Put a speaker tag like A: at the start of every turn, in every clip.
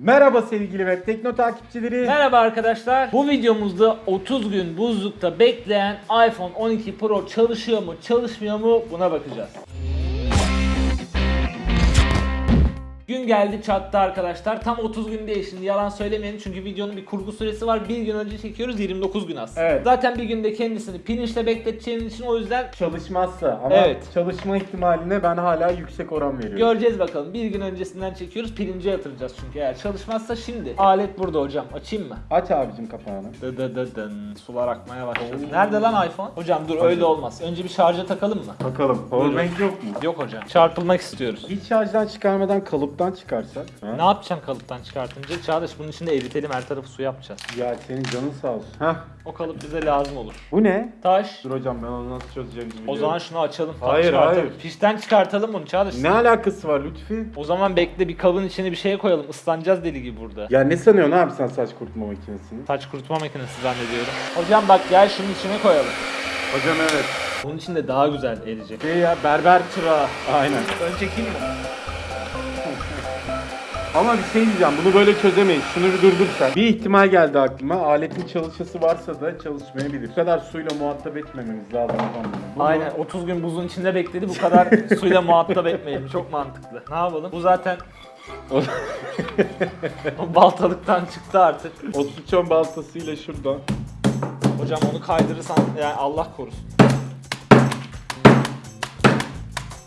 A: Merhaba sevgili web tekno takipçileri.
B: Merhaba arkadaşlar. Bu videomuzda 30 gün buzlukta bekleyen iPhone 12 Pro çalışıyor mu, çalışmıyor mu buna bakacağız. Gün geldi çattı arkadaşlar. Tam 30 gün değil şimdi yalan söylemeyelim çünkü videonun bir kurgu süresi var. Bir gün önce çekiyoruz 29 gün aslında.
A: Evet.
B: Zaten bir günde kendisini pirinçle bekleteceğimiz için o yüzden
A: Çalışmazsa ama
B: Evet.
A: çalışma ihtimaline ben hala yüksek oran veriyorum.
B: göreceğiz bakalım. Bir gün öncesinden çekiyoruz pirince yatıracağız çünkü eğer çalışmazsa şimdi. Alet burada hocam açayım mı?
A: Aç abicim kapağını.
B: Dı dı dı dın. Sular akmaya başladı. Nerede lan iPhone? Hocam dur öyle olmaz. Önce bir şarja takalım mı?
A: Bakalım. Powerbank yok mu?
B: Yok hocam. Çarpılmak istiyoruz.
A: Hiç şarjdan çıkarmadan kalıptan çıkarsak.
B: Ne
A: Ha?
B: yapacaksın kalıptan çıkartınca? Çağdaş bunun içinde eritelim her tarafı su yapacağız.
A: Ya senin canın sağ olsun. Heh.
B: O kalıp bize lazım olur.
A: Bu ne?
B: Taş.
A: Dur hocam ben onu nasıl çözeceğimi
B: O
A: biliyorum.
B: zaman şunu açalım. tam
A: Hayır,
B: çıkartalım.
A: hayır.
B: Fişten çıkartalım bunu Çağdaş.
A: Ne alakası var Lütfi?
B: O zaman bekle bir kabın içine bir şey koyalım. Islanacağız deli gibi burada.
A: Ya ne sanıyorsun abi sen saç kurutma makinesini?
B: Saç kurutma makinesi zannediyorum. Hocam bak gel şunun içine koyalım.
A: Hocam evet.
B: Bunun içinde daha güzel eriyecek.
A: Şey ya berber çırağı. Aynen.
B: Ön çekeyim mi?
A: Ama bir şey diyeceğim bunu böyle çözemeyiz. Şunu bir durdur sen. Bir ihtimal geldi aklıma. Aletin çalışası varsa da çalışmayabilir. Bu kadar suyla muhatap etmememiz lazım efendim. Bunu-
B: Aynen 30 gün buzun içinde bekledi bu kadar suyla muhatap etmeyelim çok mantıklı. Ne yapalım? Bu zaten o baltalıktan çıktı artık.
A: O sıçan baltasıyla şuradan.
B: Hocam onu kaydırırsan yani Allah korusun.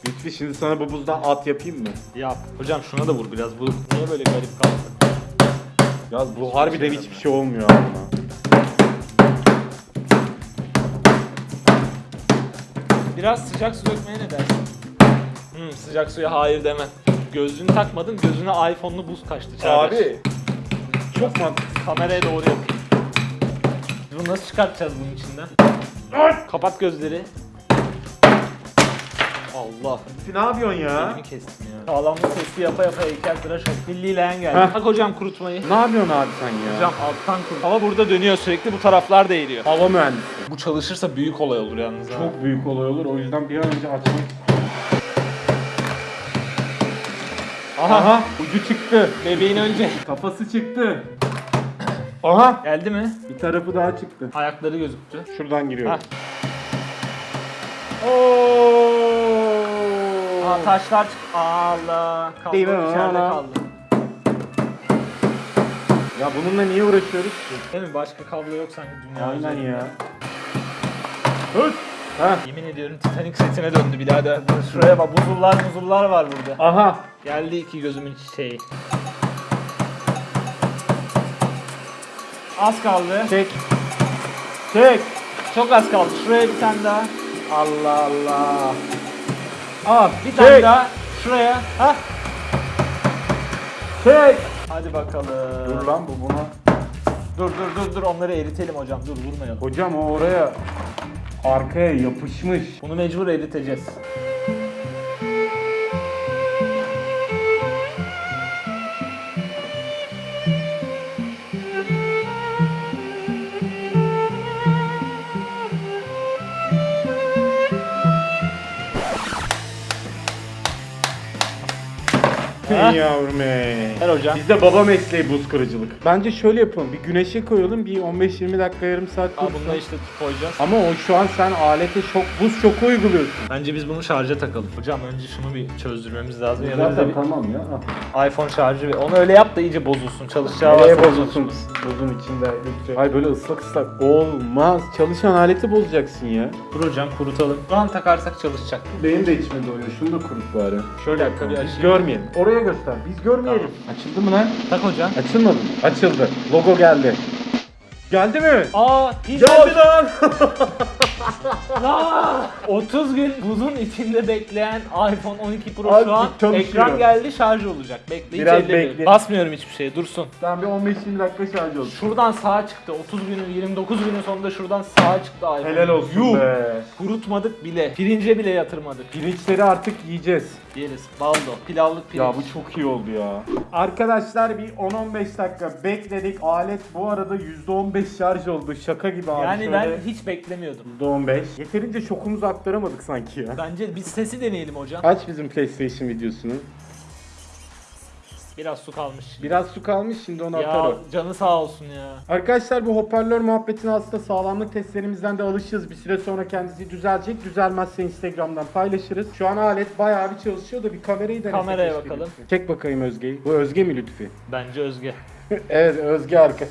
A: Lütfi şimdi sana bu buzdan at yapayım mı?
B: Yap. Hocam şuna da vur biraz bu niye böyle garip kaldı?
A: Ya bu harbiden hiçbir şey olmuyor buna.
B: Biraz sıcak su dökmeye ne dersin? Hmm, sıcak suya hayır demem. Gözlüğünü takmadın gözüne iPhone'lu buz kaçtı Çağdaş.
A: Abi çok mantıklı.
B: Kameraya doğru yapayım. Bunu nasıl çıkartacağız bunun içinden? Kapat gözleri. Allah.
A: Lütfi ne yapıyorsun ya?
B: Elimi kestim ya. Sağlamlık testi yapa yapa heykel tıraş oldu. Milli leğen geldi.
A: Heh.
B: Bak hocam kurutmayı.
A: Ne yapıyorsun abi sen ya?
B: Hocam alttan kurut. Hava burada dönüyor sürekli bu taraflar da eğiliyor.
A: Hava mühendisi.
B: Bu çalışırsa büyük olay olur yalnız ha.
A: Çok büyük olay olur. O yüzden bir an önce açmak
B: Aha.
A: Aha ucu çıktı.
B: Bebeğin önce.
A: Kafası çıktı. Aha
B: Geldi mi?
A: bir tarafı daha çıktı.
B: Ayakları gözüktü.
A: Şuradan giriyor.
B: Ha.
A: Oo.
B: Aa taşlar çık. Allah. Kablo
A: Değil mi?
B: içeride
A: Ana.
B: kaldı.
A: Ya bununla niye uğraşıyoruz ki?
B: Değil mi? Başka kablo yok sanki dünya
A: Aynen
B: üzerinde.
A: ya. Hıt. Ha.
B: Yemin ediyorum Titanic setine döndü birader. Şuraya bak buzullar buzullar var burada.
A: Aha.
B: Geldi iki gözümün çiçeği. Az kaldı.
A: Çek. Çek.
B: Çok az kaldı. Şuraya bir tane daha.
A: Allah Allah. Al.
B: Bir tane daha. Şuraya. Ha?
A: Çek.
B: Hadi bakalım.
A: Dur lan bu buna.
B: Dur dur dur dur onları eritelim hocam. Dur vurmayalım.
A: Hocam o oraya arkaya yapışmış.
B: Bunu mecbur eriteceğiz. Ha?
A: Ey yavrum ey.
B: Ver hocam.
A: Bizde baba mesleği buz kırıcılık. Bence şöyle yapalım. Bir güneşe koyalım. Bir 15-20 dakika yarım saat
B: Aa,
A: dursun.
B: bunu da işte koyacağız.
A: Ama o şu an sen alete şok, buz şoku uyguluyorsun.
B: Bence biz bunu şarja takalım. Hocam önce şunu bir çözdürmemiz lazım. Ya da bize bir
A: tamam ya.
B: iPhone şarjı ve onu öyle yap da iyice bozulsun. Çalışacağı
A: Nereye
B: varsa
A: bozulsun buzun içinde lütfen. Hayır böyle ıslak ıslak olmaz. Çalışan aleti bozacaksın ya.
B: Dur hocam kurutalım. Şu an takarsak çalışacak.
A: Benim de içime doyuyor. Şunu da kurut bari.
B: Şöyle dakika bir açayım.
A: görmeyelim. Oraya göster. Biz görmeyelim. Açıldı mı lan?
B: Tak hocam.
A: Açılmadı. Açıldı. Logo geldi. Geldi mi?
B: Aa hiç
A: Geldi lan.
B: Aa, 30 gün buzun içinde bekleyen iPhone 12 Pro
A: Abi
B: şu an
A: çalışıyor.
B: ekran geldi şarj olacak. Bekle hiç
A: Biraz
B: ellemiyorum.
A: bekle.
B: Basmıyorum hiçbir şeye dursun.
A: Sen bir 15-20 dakika şarj olsun.
B: Şuradan sağa çıktı. 30 günün 29 günün sonunda şuradan sağa çıktı iPhone.
A: Helal olsun
B: Yuh.
A: be.
B: Kurutmadık bile. Pirince bile yatırmadık.
A: Pirinçleri artık yiyeceğiz.
B: Yeriz. Baldo. Pilavlık pirinç.
A: Ya bu çok iyi oldu ya. Arkadaşlar bir 10-15 dakika bekledik. Alet bu arada %15 şarj oldu. Şaka gibi abi.
B: Yani
A: Şöyle
B: ben hiç beklemiyordum.
A: %15. Yeterince şokumuzu aktaramadık sanki ya.
B: Bence biz sesi deneyelim hocam.
A: Aç bizim PlayStation videosunu.
B: Biraz su kalmış.
A: Biraz su kalmış şimdi onu atar
B: Ya
A: o.
B: canı sağ olsun ya.
A: Arkadaşlar bu hoparlör muhabbetine aslında sağlamlık testlerimizden de alışığız. Bir süre sonra kendisi düzelecek. Düzelmezse Instagram'dan paylaşırız. Şu an alet bayağı bir çalışıyor da bir kamerayı denesek.
B: Kameraya bakalım.
A: Lütfi. Çek bakayım Özge'yi. Bu Özge mi Lütfi?
B: Bence Özge.
A: evet Özge arkadaşlar.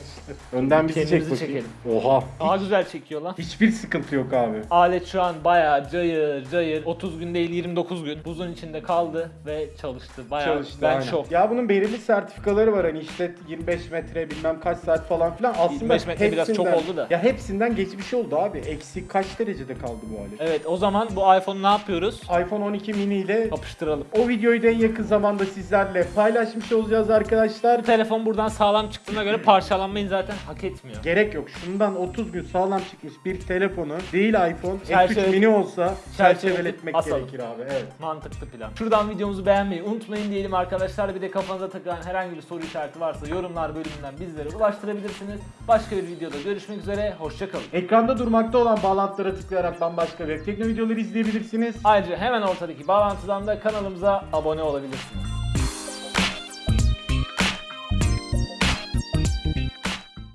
A: Önden bizi çek
B: Kendimizi
A: bakayım.
B: çekelim.
A: Oha.
B: Aa güzel çekiyor lan.
A: Hiçbir sıkıntı yok abi.
B: Alet şu an bayağı cayır cayır 30 gün değil 29 gün buzun içinde kaldı ve çalıştı. Bayağı
A: Çalıştı
B: ben
A: aynen.
B: şok.
A: Ya bunun belirli sertifikaları var hani işte 25 metre bilmem kaç saat falan filan. Aslında
B: 25 metre biraz çok
A: hepsinden-
B: oldu da.
A: Ya hepsinden geçmiş oldu abi. Eksi kaç derecede kaldı bu alet?
B: Evet o zaman bu iPhone'u ne yapıyoruz?
A: iPhone 12 mini ile
B: Yapıştıralım.
A: o videoyu da en yakın zamanda sizlerle paylaşmış olacağız arkadaşlar.
B: Bu telefon buradan sağlam çıktığına göre parçalanmayı zaten hak etmiyor.
A: Gerek yok. Şundan 30 gün sağlam çıkmış bir telefonu değil iPhone
B: Çerçeve-
A: S3 mini olsa
B: çerçeveletip
A: çerçeveletmek
B: asalım.
A: gerekir abi. Evet.
B: Mantıklı plan. Şuradan videomuzu beğenmeyi unutmayın diyelim arkadaşlar. Bir de kafanıza takılan herhangi bir soru işareti varsa yorumlar bölümünden bizlere ulaştırabilirsiniz. Başka bir videoda görüşmek üzere. Hoşçakalın.
A: Ekranda durmakta olan bağlantılara tıklayarak bambaşka web tekno videoları izleyebilirsiniz.
B: Ayrıca hemen ortadaki bağlantıdan da kanalımıza abone olabilirsiniz.